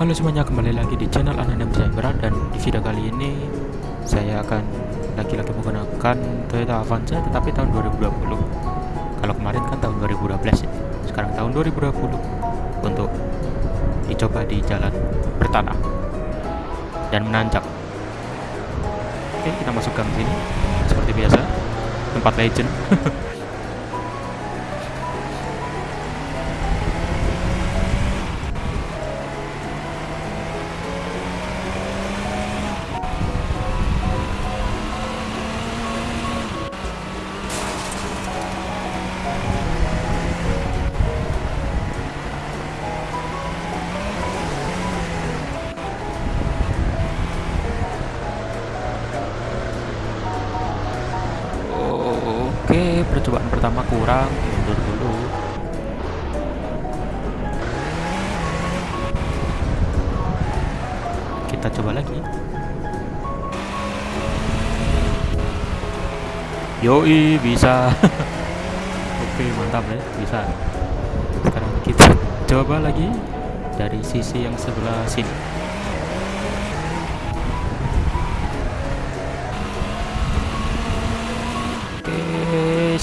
Halo semuanya, kembali lagi di channel Anandem Cyber dan di video kali ini saya akan lagi-lagi menggunakan Toyota Avanza tetapi tahun 2020 kalau kemarin kan tahun 2012 ya sekarang tahun 2020 untuk dicoba di jalan bertanah dan menanjak. Oke kita masuk gang sini. Seperti biasa tempat legend Oke, percobaan pertama kurang, mundur dulu. Kita coba lagi. Yoi, bisa. Oke, mantap ya, bisa. Sekarang kita coba lagi dari sisi yang sebelah sini.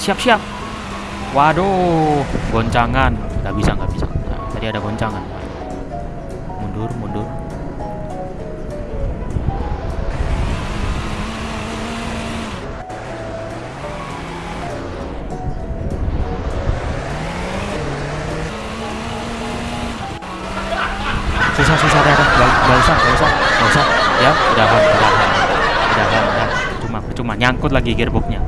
Siap-siap. Waduh, goncangan. Nggak bisa, nggak bisa. Nah, tadi ada goncangan. Mundur, mundur. Susah, susah, dah. Nggak, nggak usah, nggak usah, nggak usah. Ya, udahan, udahan, udahan, udah. Cuma, cuma nyangkut lagi gearboxnya.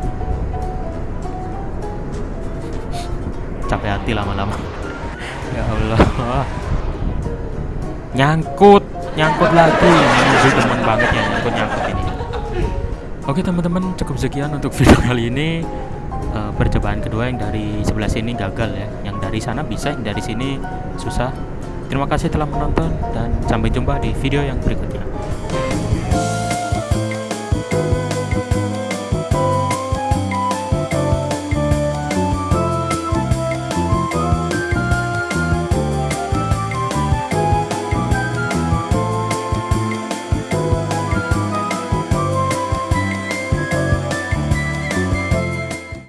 Capek hati lama-lama. Ya Allah. Nyangkut nyangkut lagi. Ini temen banget ya nyangkut nyangkut ini. Oke teman-teman cukup sekian untuk video kali ini. Uh, percobaan kedua yang dari sebelah sini gagal ya. Yang dari sana bisa yang dari sini susah. Terima kasih telah menonton dan sampai jumpa di video yang berikutnya